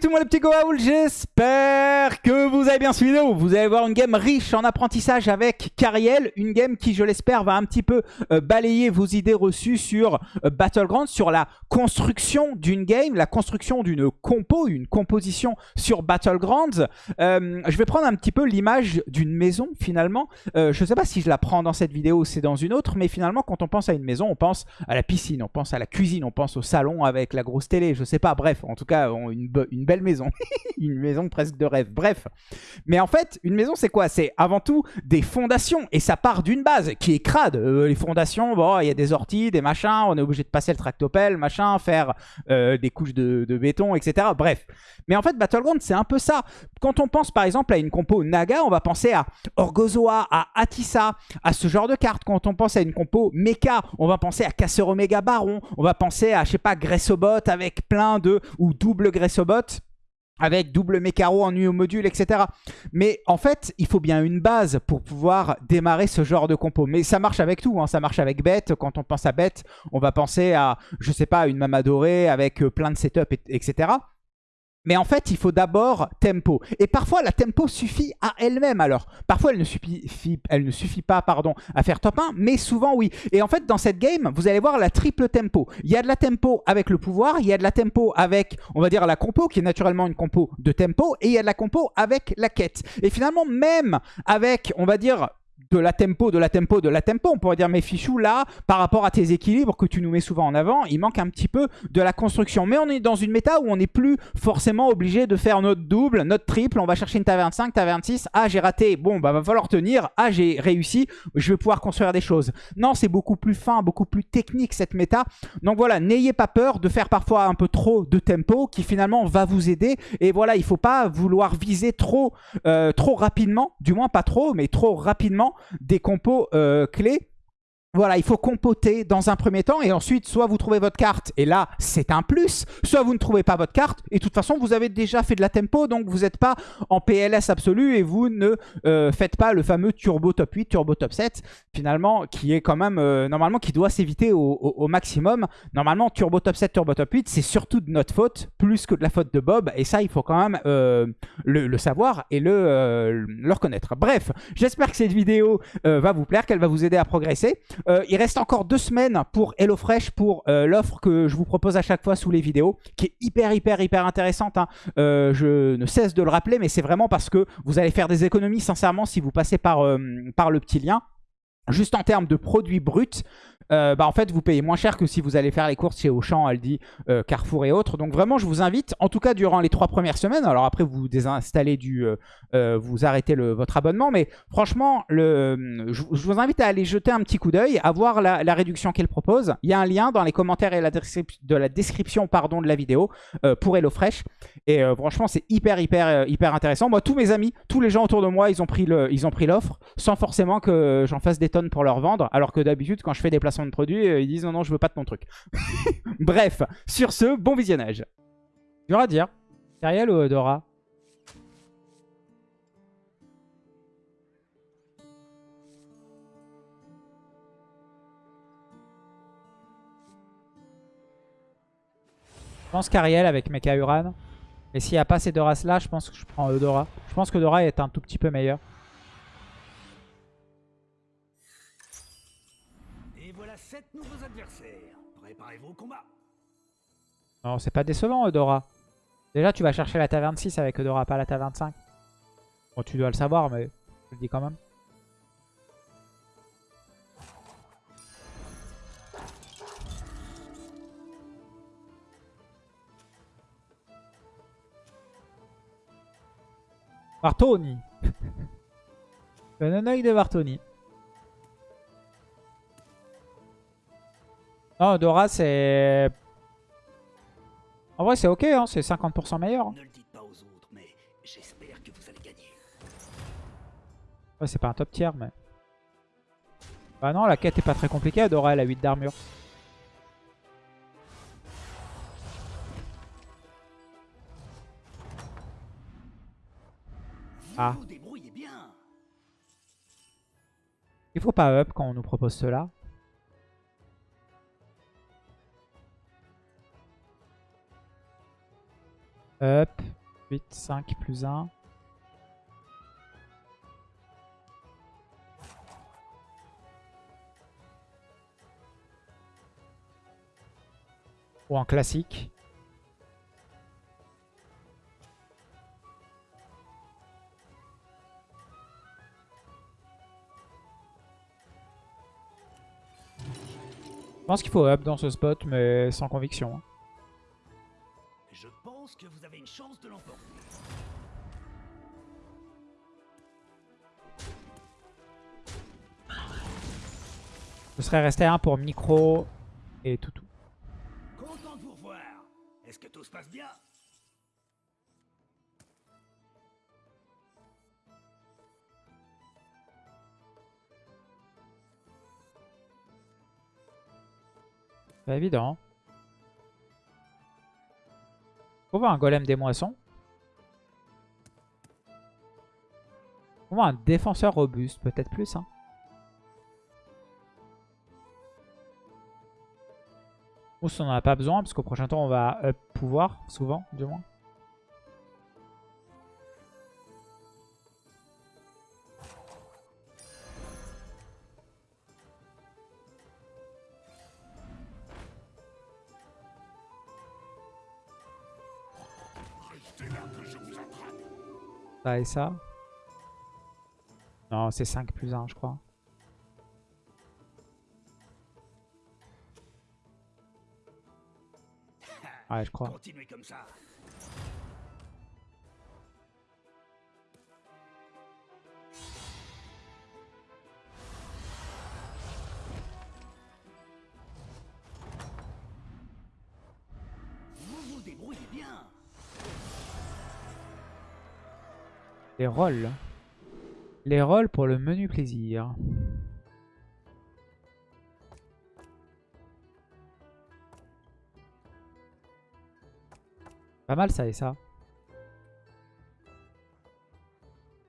tout le monde les petits Goa'uld, j'espère que vous avez bien suivi vidéo. Vous allez voir une game riche en apprentissage avec Cariel, une game qui je l'espère va un petit peu euh, balayer vos idées reçues sur euh, Battlegrounds, sur la construction d'une game, la construction d'une compo, une composition sur Battlegrounds. Euh, je vais prendre un petit peu l'image d'une maison finalement. je ne sais pas si je la prends dans cette vidéo ou c'est dans une autre, mais finalement quand on pense à une maison, on pense à la piscine, on pense à la cuisine, on pense au salon avec la grosse télé, je sais pas, bref, en tout cas une, une belle maison, une maison presque de rêve, bref. Mais en fait, une maison c'est quoi? C'est avant tout des fondations et ça part d'une base qui est crade. Euh, les fondations, bon, il y a des orties, des machins, on est obligé de passer le tractopelle, machin, faire euh, des couches de, béton, etc. Bref. Mais en fait, Battleground, c'est un peu ça. Quand on pense par exemple à une compo Naga, on va penser à Orgozoa, à Atissa, à ce genre de cartes. Quand on pense à une compo Mecha, on va penser à Casseur Omega Baron, on va penser à, je sais pas, Gressobot avec plein de... ou double Gressobot avec double mécaro en au module, etc. Mais en fait, il faut bien une base pour pouvoir démarrer ce genre de compo. Mais ça marche avec tout, hein. ça marche avec bête. Quand on pense à bête, on va penser à, je sais pas, une mama dorée avec euh, plein de setup, etc. Mais en fait, il faut d'abord tempo. Et parfois, la tempo suffit à elle-même. Alors, parfois, elle ne suffit, pas pardon, à faire top 1, mais souvent, oui. Et en fait, dans cette game, vous allez voir la triple tempo. Il y a de la tempo avec le pouvoir, il y a de la tempo avec, on va dire, la compo, qui est naturellement une compo de tempo, et il y a de la compo avec la quête. Et finalement, même avec, on va dire, de la tempo, de la tempo, de la tempo. On pourrait dire, mais Fichou, là, par rapport à tes équilibres que tu nous mets souvent en avant, il manque un petit peu de la construction. Mais on est dans une méta où on n'est plus forcément obligé de faire notre double, notre triple. On va chercher une taverne 5, taverne 6. Ah, j'ai raté. Bon, bah, va falloir tenir. Ah, j'ai réussi. Je vais pouvoir construire des choses. Non, c'est beaucoup plus fin, beaucoup plus technique cette méta. Donc voilà, n'ayez pas peur de faire parfois un peu trop de tempo qui finalement va vous aider. Et voilà, il faut pas vouloir viser trop, euh, trop rapidement. Du moins, pas trop, mais trop rapidement des compos euh, clés voilà, il faut compoter dans un premier temps et ensuite, soit vous trouvez votre carte et là, c'est un plus, soit vous ne trouvez pas votre carte et de toute façon, vous avez déjà fait de la tempo donc vous n'êtes pas en PLS absolu et vous ne euh, faites pas le fameux turbo top 8, turbo top 7 finalement qui est quand même, euh, normalement, qui doit s'éviter au, maximum. Normalement, turbo top 7, turbo top 8, c'est surtout de notre faute plus que de la faute de Bob et ça, il faut quand même euh, le, savoir et le, le reconnaître. Bref, j'espère que cette vidéo va vous plaire, qu'elle va vous aider à progresser. Euh, il reste encore deux semaines pour HelloFresh, pour euh, l'offre que je vous propose à chaque fois sous les vidéos, qui est hyper, hyper, hyper intéressante. Hein. Euh, je ne cesse de le rappeler, mais c'est vraiment parce que vous allez faire des économies, sincèrement, si vous passez par, par le petit lien. Juste en termes de produits bruts, bah, en fait, vous payez moins cher que si vous allez faire les courses chez Auchan, Aldi, euh, Carrefour et autres. Donc vraiment, je vous invite, en tout cas durant les trois premières semaines, alors après vous désinstallez du... Euh, vous arrêtez votre abonnement, mais franchement, je, vous invite à aller jeter un petit coup d'œil, à voir la, réduction qu'elle propose. Il y a un lien dans les commentaires et la de la description pardon, de la vidéo pour HelloFresh. Et franchement, c'est hyper, hyper, hyper intéressant. Moi, tous mes amis, tous les gens autour de moi, ils ont pris l'offre sans forcément que j'en fasse des tonnes pour leur vendre. Alors que d'habitude, quand je fais des placements de produits, euh, ils disent non, non, je veux pas de ton truc. Bref, sur ce, bon visionnage. Dur à dire. Ariel ou Dora? Je pense qu'Ariel avec Mecha Uran. Et s'il n'y a pas ces deux races-là, je pense que je prends Eudora. Je pense que Dora est un tout petit peu meilleur. Préparez-vous au combat. Non, c'est pas décevant, Eudora. Déjà, tu vas chercher la taverne 6 avec Eudora, pas la taverne 5. Bon, tu dois le savoir, mais je le dis quand même. Bartoni Un œil de Bartoni. Non, Dora, c'est... En vrai, c'est ok, hein, c'est 50% meilleur. Hein. Ne le dites pas aux autres, mais j'espère que vous allez gagner. Ouais, c'est pas un top tier, mais... Bah non, la quête est pas très compliquée. Dora, elle a 8 d'armure. Ah. Il faut pas up quand on nous propose cela. Up. 8, 5, plus 1. Ou en classique. Je pense qu'il faut up dans ce spot, mais sans conviction. Pense que vous avez une chance de l'emporter. Je serais resté un pour micro et toutou. Content de vous revoir. Est-ce que tout se passe bien? Pas évident. On voit un golem des moissons. On voit un défenseur robuste, peut-être plus. Hein. Ou si on n'en a pas besoin, parce qu'au prochain tour on va pouvoir, souvent, du moins. Ça et ça? Non, c'est 5 plus 1, je crois. Ouais, je crois. Continuez comme ça. Les rolls. Les rolls pour le menu plaisir. Pas mal ça et ça.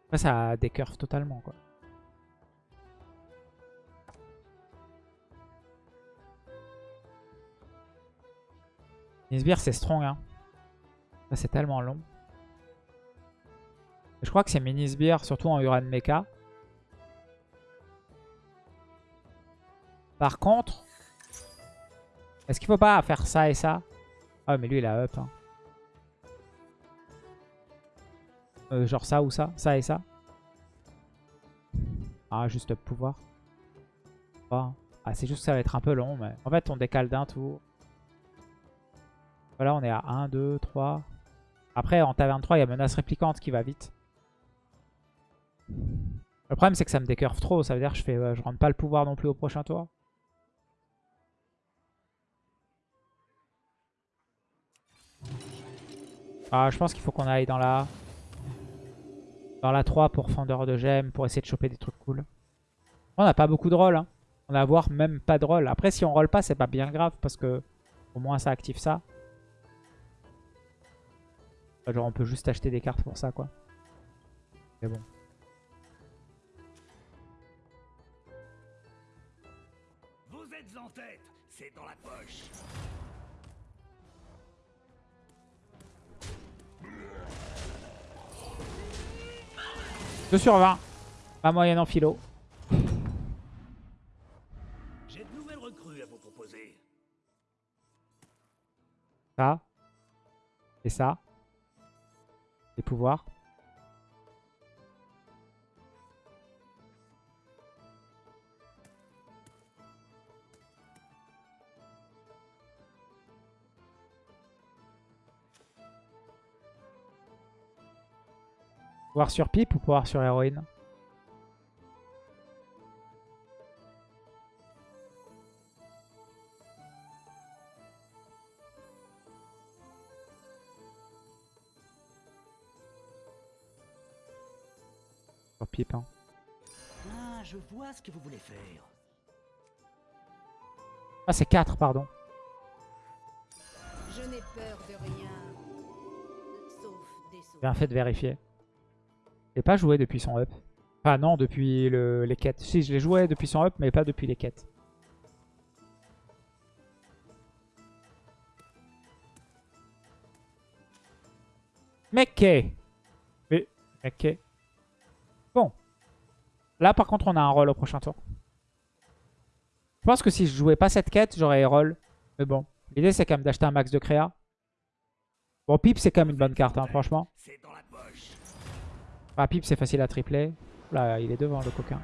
Après ça décurve totalement quoi. Nisbir c'est strong hein. Ça c'est tellement long. Je crois que c'est Minisbir, surtout en Uran Mecha. Par contre, est-ce qu'il faut pas faire ça et ça? Ah mais lui il a up. hein. Euh, genre ça ou ça, ça et ça? Ah juste up pouvoir. Pas. Ah c'est juste que ça va être un peu long mais en fait on décale d'un tour. Voilà on est à 1, 2, 3. Après en taverne 3 il y a menace réplicante qui va vite. Le problème c'est que ça me décurve trop, ça veut dire que je fais euh, je rentre pas le pouvoir non plus au prochain tour. Ah je pense qu'il faut qu'on aille dans la dans la 3 pour fendeur de gemmes, pour essayer de choper des trucs cool. On n'a pas beaucoup de rôles, hein. on a à voir même pas de rôle. Après si on roll pas c'est pas bien grave parce que au moins ça active ça. Genre on peut juste acheter des cartes pour ça quoi. Mais bon. Vous êtes en tête. C'est dans la poche. Deux sur 20. Pas moyenne en philo. J'ai de nouvelles recrues à vous proposer. Ça. Et ça. Les pouvoirs. Pouvoir sur pipe ou pouvoir sur héroïne Sur pipe, hein. Ah, je vois ce que vous voulez faire. Ah, c'est 4, pardon. Je n'ai peur de rien. Sauf des sauts. Bien fait de vérifier. Je l'ai pas joué depuis son up. Enfin non, depuis le- les quêtes. Si, je l'ai joué depuis son up, mais pas depuis les quêtes. Mekke. Oui, Mekke. Bon. Là, par contre, on a un roll au prochain tour. Je pense que si je jouais pas cette quête, j'aurais roll. Mais bon, l'idée, c'est quand même d'acheter un max de créa. Bon, Pip, c'est quand même une bonne carte, hein, franchement. Poche. Ah, Pip, c'est facile à tripler. Là, il est devant, le coquin.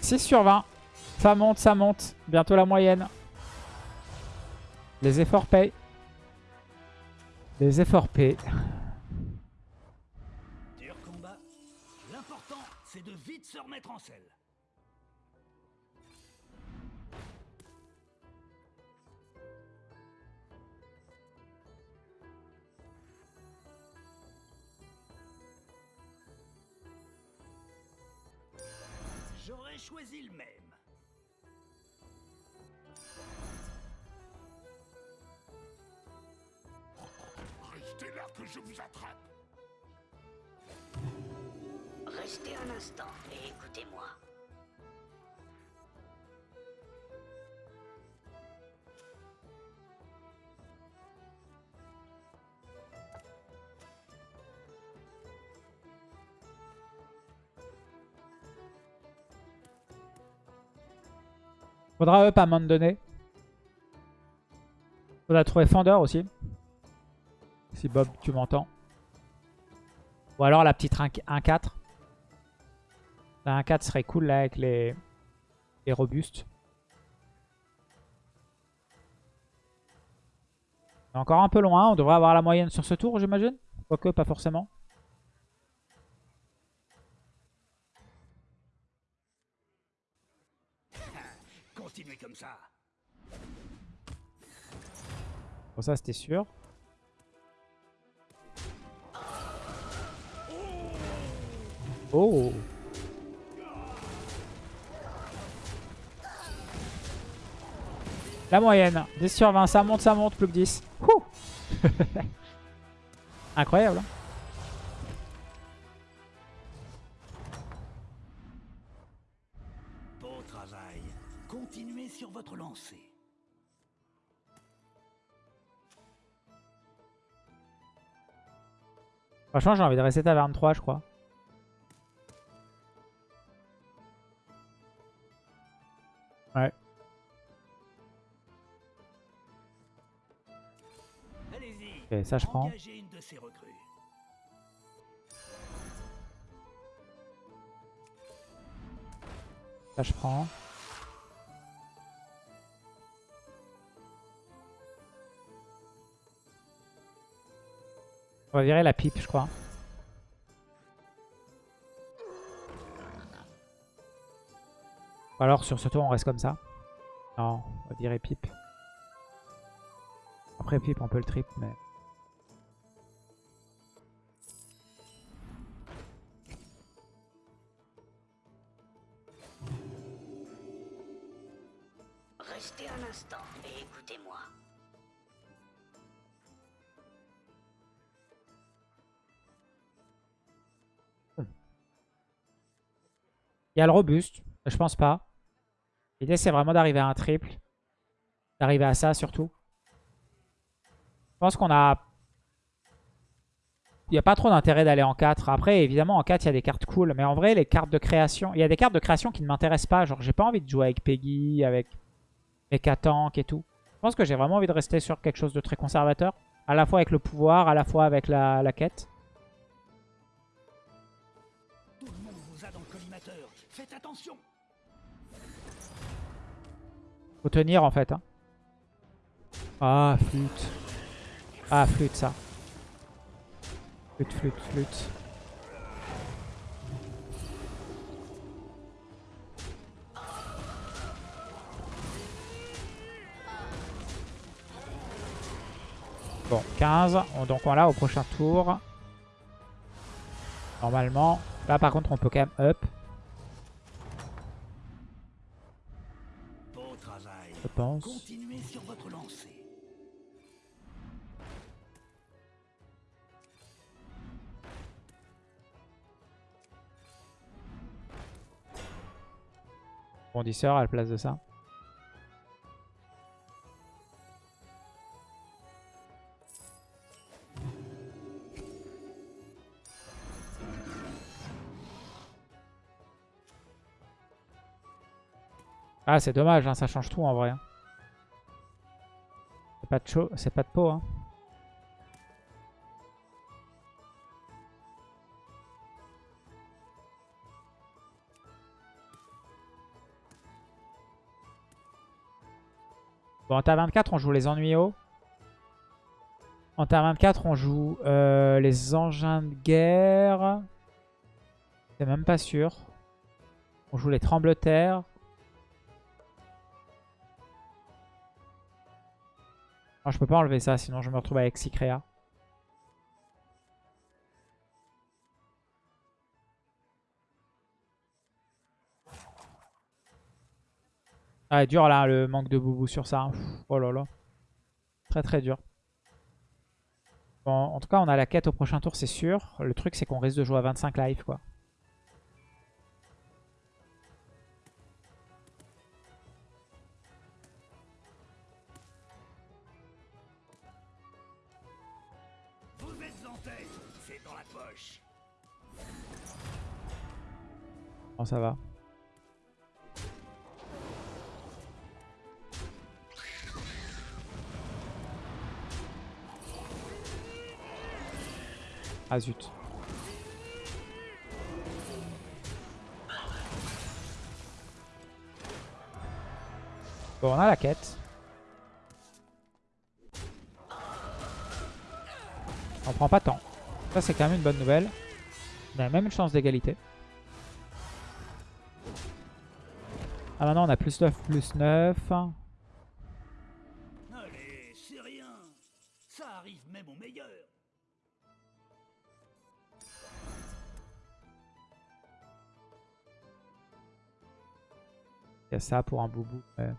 6 sur 20. Ça monte, ça monte. Bientôt la moyenne. Les efforts payent. Les efforts payent. C'est de vite se remettre en selle. J'aurais choisi le même. Restez là que je vous attrape. Restez un instant et écoutez-moi. Faudra up à un moment donné. Faudra trouver Fender aussi. Si Bob, tu m'entends. Ou alors la petite 1-4. La 1-4 serait cool là avec les, les robustes. Encore un peu loin. On devrait avoir la moyenne sur ce tour, j'imagine. Quoique, pas forcément. Continuez comme ça. Bon, ça, c'était sûr. Oh La moyenne. 10 sur 20. Ça monte, ça monte. Plus que 10. Ouh Incroyable. hein. Beau travail. Continuez sur votre lancée. Franchement, j'ai envie de rester taverne 3, je crois. Ouais. Ok, ça, je prends. Engagez une de ces recrues. Ça, je prends. On va virer la pipe, je crois. Ou alors, sur ce tour, on reste comme ça. Non, on va virer pipe. Après pipe, on peut le trip, mais... Il y a le robuste, je pense pas. L'idée, c'est vraiment d'arriver à un triple. D'arriver à ça, surtout. Je pense qu'on a... Il n'y a pas trop d'intérêt d'aller en 4. Après, évidemment, en 4, il y a des cartes cool. Mais en vrai, les cartes de création... Il y a des cartes de création qui ne m'intéressent pas. Genre, j'ai pas envie de jouer avec Peggy, avec Mechatank et tout. Je pense que j'ai vraiment envie de rester sur quelque chose de très conservateur. À la fois avec le pouvoir, à la fois avec la quête. Faut tenir, en fait. hein. Ah, flûte. Ah, flûte, ça. Flûte, flûte, flûte. Bon, 15. On- Donc on l'a au prochain tour. Normalement. Là, par contre, on peut quand même up, je pense. Continuez sur votre lancée. Bondisseur à la place de ça. Ah, c'est dommage, hein, ça change tout en vrai. hein. C'est pas de chaud, c'est pas de peau. Hein. Bon, en terre 24, on joue les ennuis hauts. En terre 24, on joue euh, les engins de guerre. C'est même pas sûr. On joue les tremblements Je peux pas enlever ça, sinon je me retrouve avec Cycrea. Ah, dur là, le manque de boubou sur ça. Pff, Oh là là. Très très dur. Bon, en tout cas, on a la quête au prochain tour, c'est sûr. Le truc, c'est qu'on risque de jouer à 25 live, quoi. Bon, ça va. Ah zut. Bon, on a la quête. On prend pas tant. Ça, c'est quand même une bonne nouvelle. On même une chance d'égalité. Ah maintenant on a plus 9, plus 9. Allez, c'est rien. Ça arrive même au meilleur. Il y a ça pour un boubou. Ouais.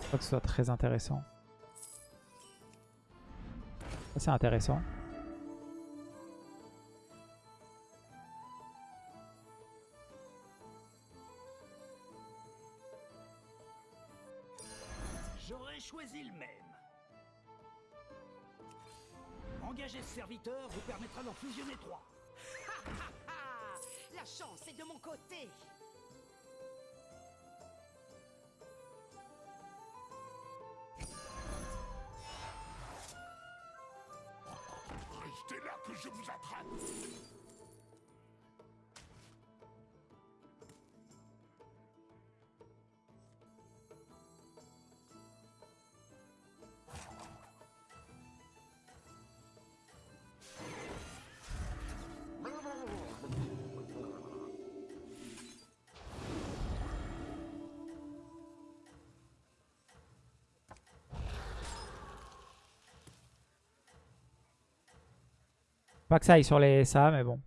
Je crois que ce soit très intéressant. C'est intéressant. Serviteur vous permettra d'en fusionner trois. La chance est de mon côté. Restez là que je vous attrape. Pas que ça aille sur les ça, mais bon.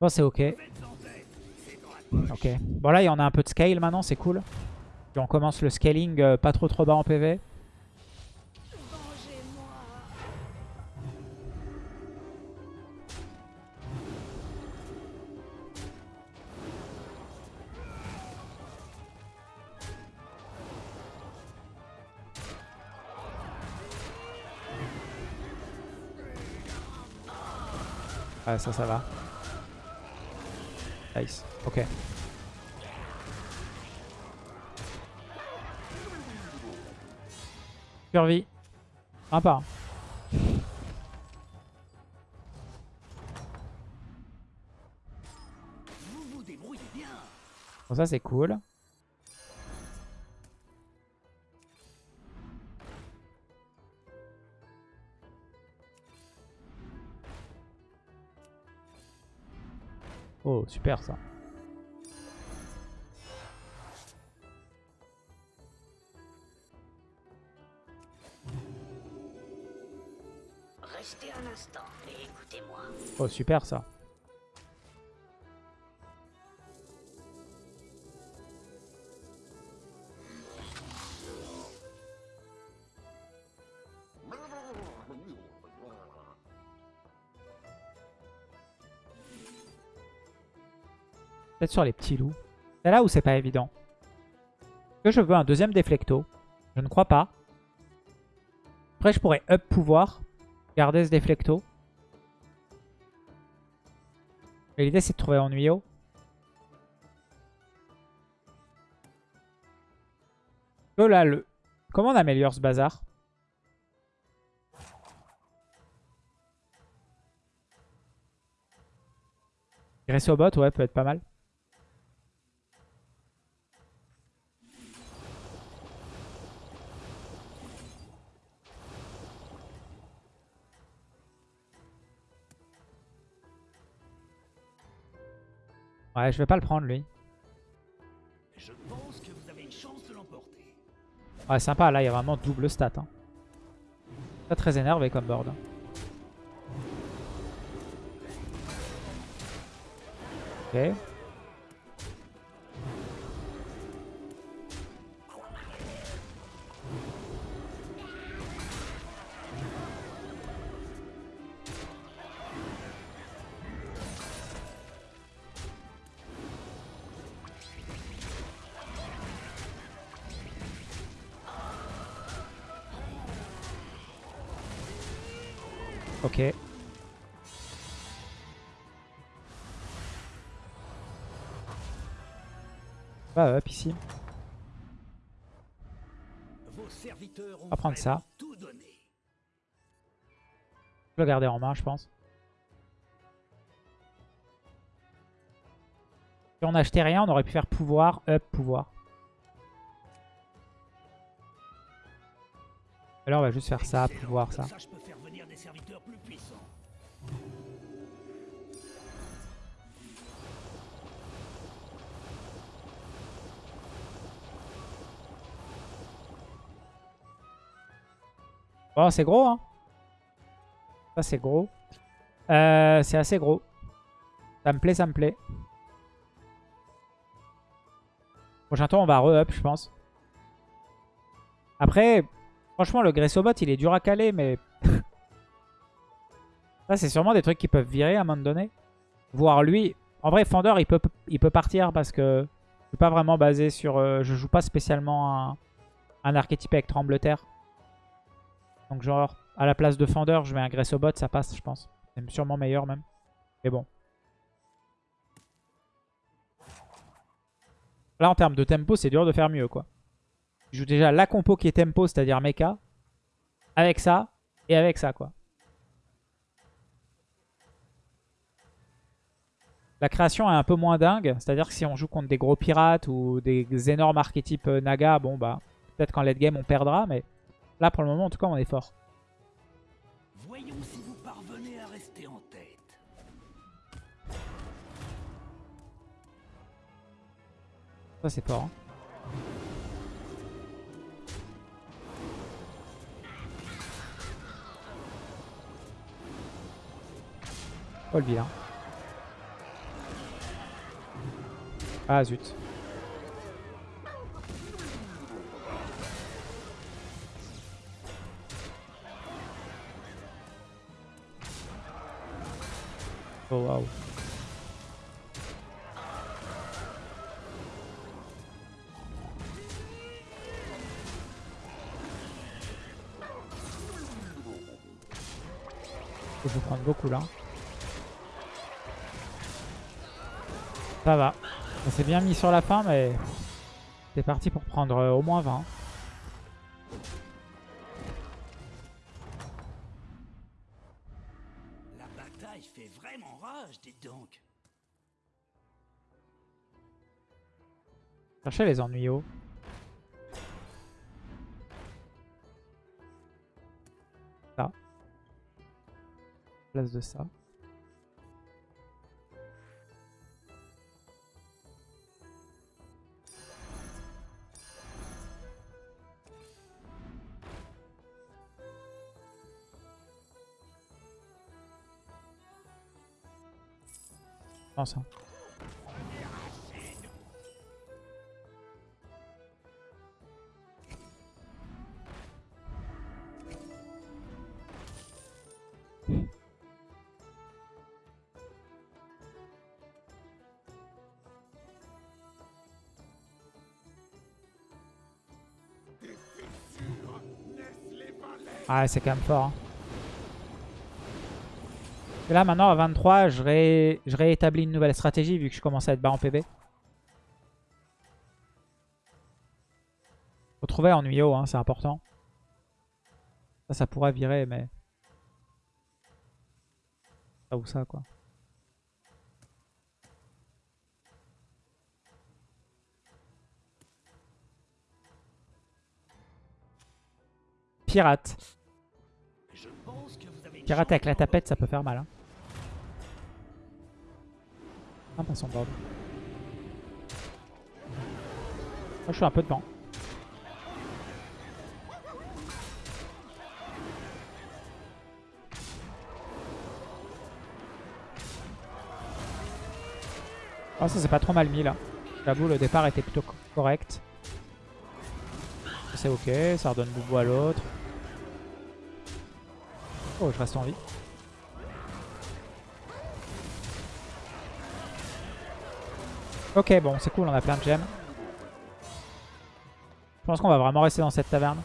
Bon, c'est ok. Ok. Bon, là, il y en a un peu de scale maintenant, c'est cool. On commence le scaling euh, pas trop trop bas en PV. Ouais, ça, ça va. Nice. Ok. Survie. Sympa. Bon, ça, c'est cool. Oh, super ça. Restez un instant et écoutez-moi. Oh, super ça. Sur les petits loups. C'est là où c'est pas évident. Est-ce que je veux un deuxième déflecto? Je ne crois pas. Après, je pourrais up pouvoir. Garder ce déflecto. Mais l'idée, c'est de trouver ennuyeux. Oh là, le... Comment on améliore ce bazar? Gressobot, ouais, peut être pas mal. Ouais, je vais pas le prendre lui. Je pense que vous avez une chance de l'emporter. Ouais, sympa, là il y a vraiment double stat. Hein. Pas très énervé comme board. hein. Ok. Ok. Bah up ici. Ont va prendre ça. Je vais le garder en main, je pense. Si on achetait rien, on aurait pu faire pouvoir, up, pouvoir. Là, on va juste faire ça, pouvoir, ça. Serviteurs plus puissants. Bon, c'est gros, hein. Ça, c'est gros. Euh, c'est assez gros. Ça me plaît, ça me plaît. Prochain tour, on va re-up, je pense. Après, franchement, le Gressobot, il est dur à caler, mais... ça, c'est sûrement des trucs qui peuvent virer à un moment donné. Voir lui... En vrai, Fender, il peut, partir parce que je suis pas vraiment basé sur... euh, je joue pas spécialement un, un archétype avec Trembleterre. Donc genre, à la place de Fender, je mets un Gressobot, ça passe, je pense. C'est sûrement meilleur même. Mais bon. Là, en termes de tempo, c'est dur de faire mieux, quoi. Je joue déjà la compo qui est tempo, c'est-à-dire mecha. Avec ça, et avec ça, quoi. La création est un peu moins dingue. C'est-à-dire que si on joue contre des gros pirates ou des énormes archétypes euh, Naga, bon bah, peut-être qu'en late game on perdra, mais là pour le moment en tout cas on est fort. Voyons si vous parvenez à rester en tête. Ça c'est fort. hein. Oh le vilain. Ah zut. Oh waouh. Je vais prendre beaucoup là. Ça va. On s'est bien mis sur la fin, mais c'est parti pour prendre euh, au moins 20. La bataille fait vraiment rage, dites donc. Cherchez les ennuyaux. Ça. Place de ça. Hein. Ah, c'est quand même fort. Hein. Et là, maintenant, à 23, je, ré... je réétablis une nouvelle stratégie vu que je commence à être bas en PV. Faut trouver en Nuyo, hein, c'est important. Ça, ça pourrait virer, mais... Ça ou ça, quoi. Pirate. Pirate avec la tapette, ça peut faire mal. Hein. Ah, pas son board. Moi, je suis un peu devant. Oh, ça, c'est pas trop mal mis là. J'avoue, le départ était plutôt co- correct. C'est ok, ça redonne boubou à l'autre. Oh, je reste en vie. Ok, bon, c'est cool, on a plein de gemmes. Je pense qu'on va vraiment rester dans cette taverne.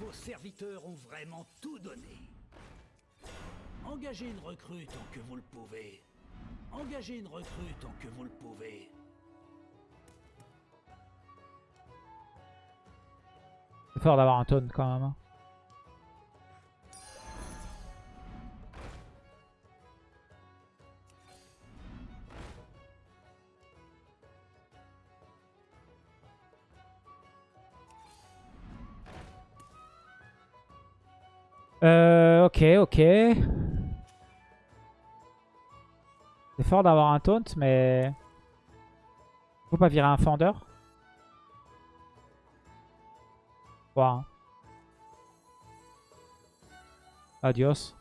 Vos serviteurs ont vraiment tout donné. Engagez une recrue tant que vous le pouvez. Engagez une recrue tant que vous le pouvez. C'est fort d'avoir un taunt quand même. Euh, ok, ok. C'est fort d'avoir un taunt, mais... Faut pas virer un Voir. hein. Adios,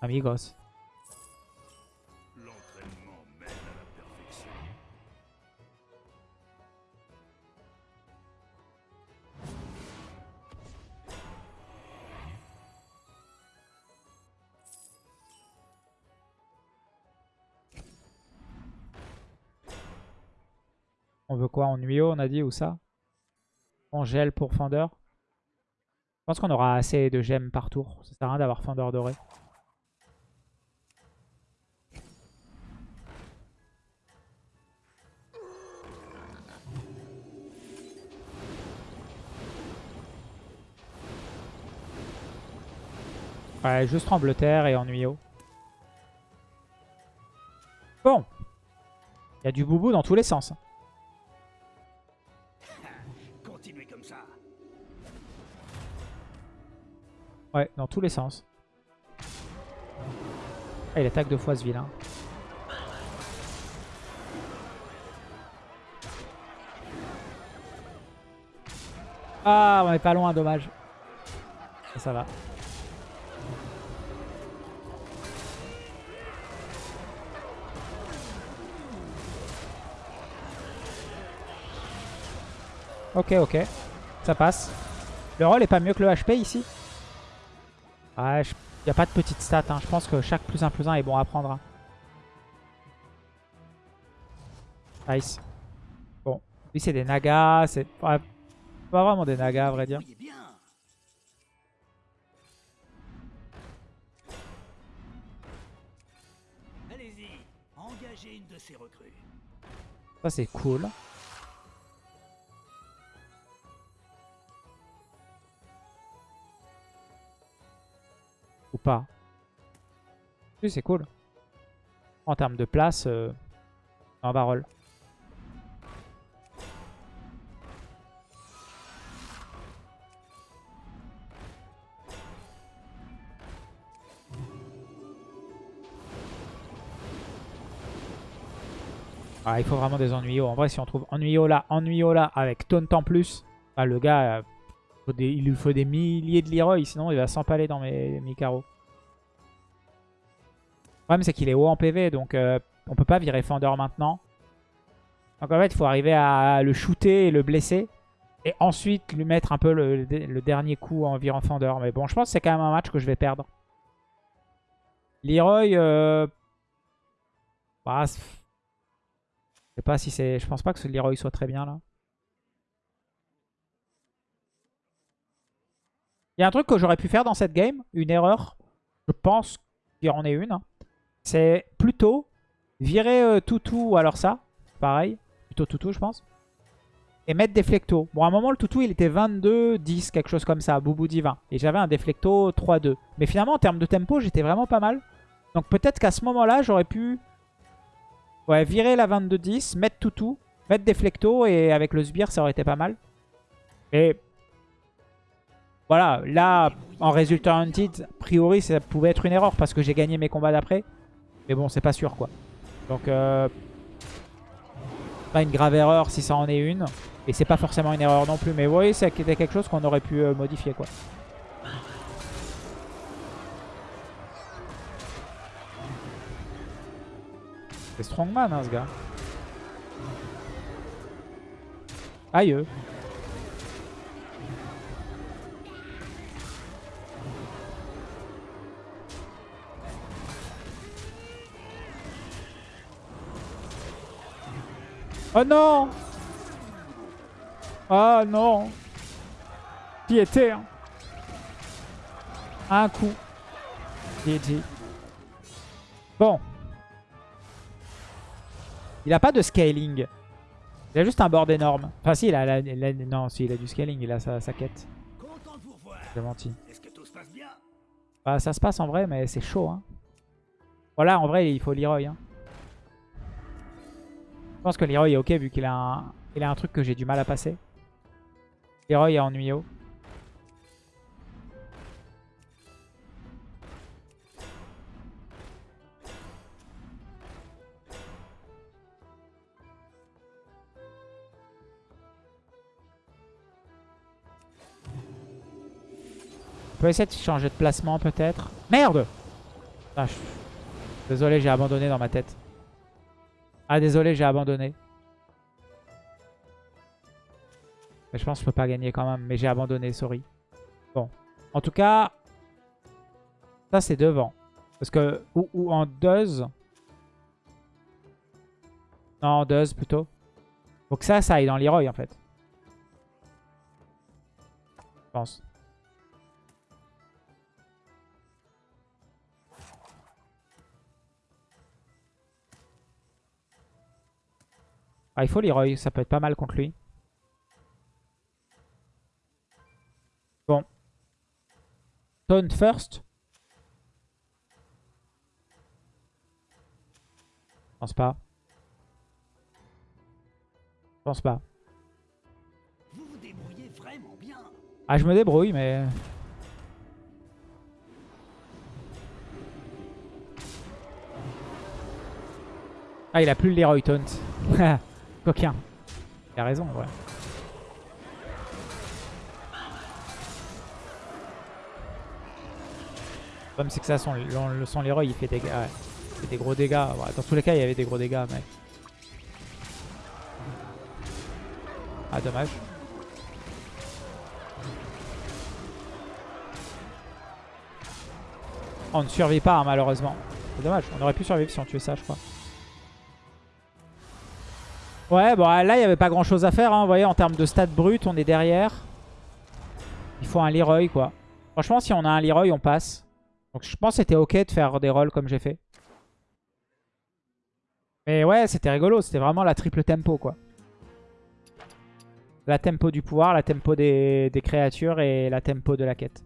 amigos. Quoi En on a dit, ou ça? On gèle pour Fender? Je pense qu'on aura assez de gemmes par tour. Ça sert à rien d'avoir Fender doré. Ouais, juste Trembleterre et Ennuyo. Bon. Il y a du boubou dans tous les sens. Ouais, dans tous les sens. Ah, il attaque deux fois ce vilain. Ah, on est pas loin, dommage. Ça, ça va. Ok, ok. Ça passe. Le roll est pas mieux que le HP ici? Ouais, il n'y a pas de petite stat. hein. Je pense que chaque plus 1 plus 1 est bon à prendre. hein. Nice. Bon. Lui, c'est des nagas. C'est ouais, pas vraiment des nagas, à vrai dire. Voyez bien. Allez-y, engagez une de ces recrues. Ça, c'est cool. C'est cool. En termes de place, euh, un barrel. Ah, il faut vraiment des ennuyos. En vrai, si on trouve ennuyos là, ennuyos là, avec taunt en plus, bah, le gars, euh, il lui faut des milliers de Leroy, sinon il va s'empaler dans mes, mes carreaux. Problème, c'est qu'il est haut en PV, donc euh, on peut pas virer Fender maintenant. Donc en fait, il faut arriver à le shooter et le blesser. Et ensuite, lui mettre un peu le, dernier coup en virant Fender. Mais bon, je pense que c'est quand même un match que je vais perdre. Leroy, euh, bah, c'est- sais pas si c'est... Je pense pas que ce Leroy soit très bien là. Il y a un truc que j'aurais pu faire dans cette game, une erreur. Je pense qu'il y en est une. hein. C'est plutôt virer euh, Toutou ou alors ça. Pareil. Plutôt Toutou je pense. Et mettre Deflecto. Bon à un moment le Toutou il était 22, 10, quelque chose comme ça. Boubou divin. Et j'avais un Deflecto 3-2. Mais finalement en termes de tempo j'étais vraiment pas mal. Donc peut-être qu'à ce moment-là j'aurais pu... Ouais, virer la 22-10, mettre Toutou, mettre Deflecto et avec le Sbire ça aurait été pas mal. Et voilà, là, en résultat hunted, a priori, ça pouvait être une erreur parce que j'ai gagné mes combats d'après. Mais bon, c'est pas sûr, quoi. Donc, euh, pas une grave erreur si ça en est une. Et c'est pas forcément une erreur non plus. Mais vous voyez, c'était quelque chose qu'on aurait pu euh, modifier, quoi. C'est strongman, hein, ce gars. Aïe. Oh non Oh non Piété hein. Un coup. GG. Bon. Il a pas de scaling. Il a juste un board énorme. Enfin si, il a, la- non, si, il a du scaling, il a sa, quête. J'ai menti. Bah, ça se passe en vrai, mais c'est chaud. Hein. Voilà, en vrai, il faut Leroy. Hein. Je pense que Leroy est ok vu qu'il a, un... a un truc que j'ai du mal à passer. Leroy est ennuyeux. On peut essayer de changer de placement peut-être. Merde Ah, Désolé, j'ai abandonné dans ma tête. Ah, désolé, j'ai abandonné. Mais je pense que je peux pas gagner quand même. Mais j'ai abandonné, sorry. Bon. En tout cas, ça c'est devant. Parce que, ou, en Duz. Non, en Duz plutôt. Faut que ça, ça aille dans Leroy en fait. Je pense. Ah, il faut Leroy, ça peut être pas mal contre lui. Bon. Taunt first. Je pense pas. Je pense pas. Vous vous débrouillez vraiment bien. Ah, je me débrouille, mais... Ah, il a plus le Leroy Taunt. Coquin. Il a raison, ouais. Le problème, c'est que ça, son, le, son il fait des, des gros dégâts. Dans tous les cas, il y avait des gros dégâts, mec. Ah, dommage. On ne survit pas, hein, malheureusement. C'est dommage. On aurait pu survivre si on tuait ça, je crois. Ouais, bon, là, il n'y avait pas grand-chose à faire. hein. Vous voyez, en termes de stats brut, on est derrière. Il faut un Leroy, quoi. Franchement, si on a un Leroy, on passe. Donc, je pense que c'était OK de faire des rolls comme j'ai fait. Mais ouais, c'était rigolo. C'était vraiment la triple tempo, quoi. La tempo du pouvoir, la tempo des, des créatures et la tempo de la quête.